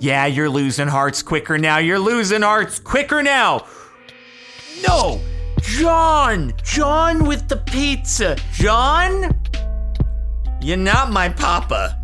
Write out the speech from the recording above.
Yeah, you're losing hearts quicker now. You're losing hearts quicker now. No! John! John with the pizza. John? You're not my papa,